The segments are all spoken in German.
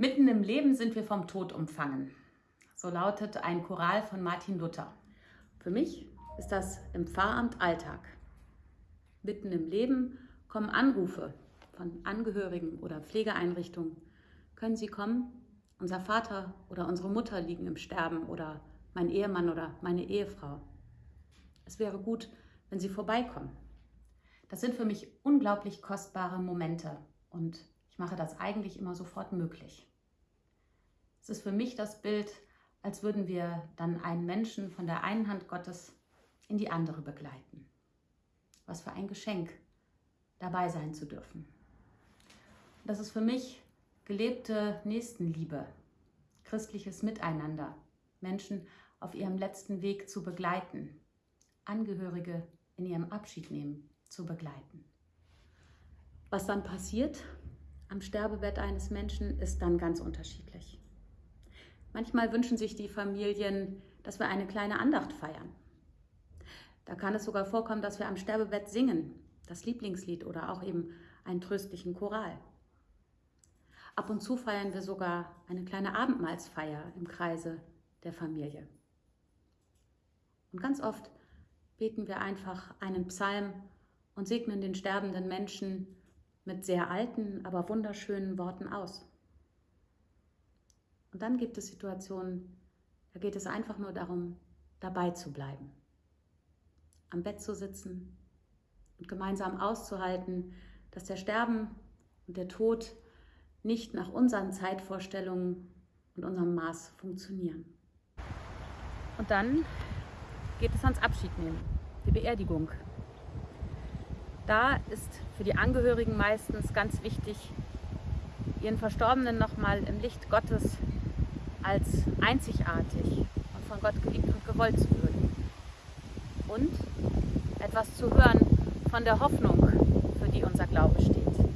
Mitten im Leben sind wir vom Tod umfangen. So lautet ein Choral von Martin Luther. Für mich ist das im Pfarramt Alltag. Mitten im Leben kommen Anrufe von Angehörigen oder Pflegeeinrichtungen. Können Sie kommen? Unser Vater oder unsere Mutter liegen im Sterben oder mein Ehemann oder meine Ehefrau. Es wäre gut, wenn Sie vorbeikommen. Das sind für mich unglaublich kostbare Momente und ich mache das eigentlich immer sofort möglich. Es ist für mich das Bild, als würden wir dann einen Menschen von der einen Hand Gottes in die andere begleiten. Was für ein Geschenk, dabei sein zu dürfen. Das ist für mich gelebte Nächstenliebe, christliches Miteinander, Menschen auf ihrem letzten Weg zu begleiten, Angehörige in ihrem Abschied nehmen zu begleiten. Was dann passiert am Sterbebett eines Menschen, ist dann ganz unterschiedlich. Manchmal wünschen sich die Familien, dass wir eine kleine Andacht feiern. Da kann es sogar vorkommen, dass wir am Sterbebett singen, das Lieblingslied oder auch eben einen tröstlichen Choral. Ab und zu feiern wir sogar eine kleine Abendmahlsfeier im Kreise der Familie. Und ganz oft beten wir einfach einen Psalm und segnen den sterbenden Menschen mit sehr alten, aber wunderschönen Worten aus. Und dann gibt es Situationen, da geht es einfach nur darum, dabei zu bleiben, am Bett zu sitzen und gemeinsam auszuhalten, dass der Sterben und der Tod nicht nach unseren Zeitvorstellungen und unserem Maß funktionieren. Und dann geht es ans Abschiednehmen, die Beerdigung. Da ist für die Angehörigen meistens ganz wichtig, ihren Verstorbenen nochmal im Licht Gottes als einzigartig und von Gott geliebt und gewollt zu würdigen. Und etwas zu hören von der Hoffnung, für die unser Glaube steht.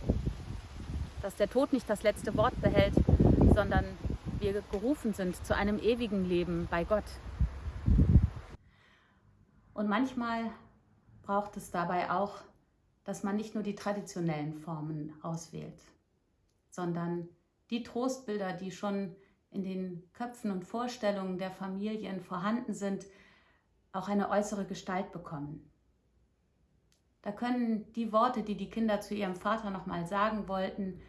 Dass der Tod nicht das letzte Wort behält, sondern wir gerufen sind zu einem ewigen Leben bei Gott. Und manchmal braucht es dabei auch, dass man nicht nur die traditionellen Formen auswählt, sondern die Trostbilder, die schon in den Köpfen und Vorstellungen der Familien vorhanden sind, auch eine äußere Gestalt bekommen. Da können die Worte, die die Kinder zu ihrem Vater nochmal sagen wollten,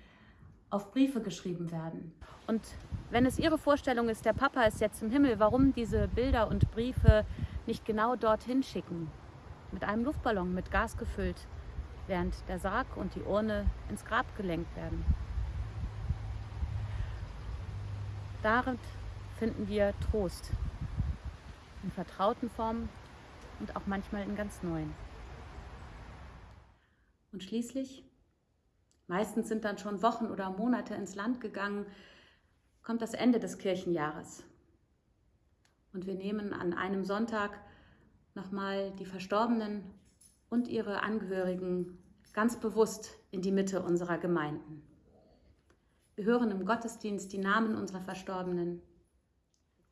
auf Briefe geschrieben werden. Und wenn es ihre Vorstellung ist, der Papa ist jetzt im Himmel, warum diese Bilder und Briefe nicht genau dorthin schicken? Mit einem Luftballon mit Gas gefüllt, während der Sarg und die Urne ins Grab gelenkt werden. Darin finden wir Trost. In vertrauten Formen und auch manchmal in ganz neuen. Und schließlich, meistens sind dann schon Wochen oder Monate ins Land gegangen, kommt das Ende des Kirchenjahres. Und wir nehmen an einem Sonntag nochmal die Verstorbenen und ihre Angehörigen ganz bewusst in die Mitte unserer Gemeinden. Wir hören im Gottesdienst die Namen unserer Verstorbenen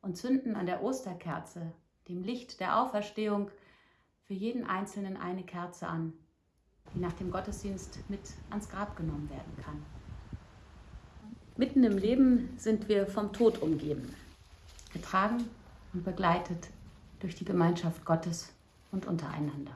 und zünden an der Osterkerze, dem Licht der Auferstehung, für jeden Einzelnen eine Kerze an, die nach dem Gottesdienst mit ans Grab genommen werden kann. Mitten im Leben sind wir vom Tod umgeben, getragen und begleitet durch die Gemeinschaft Gottes und untereinander.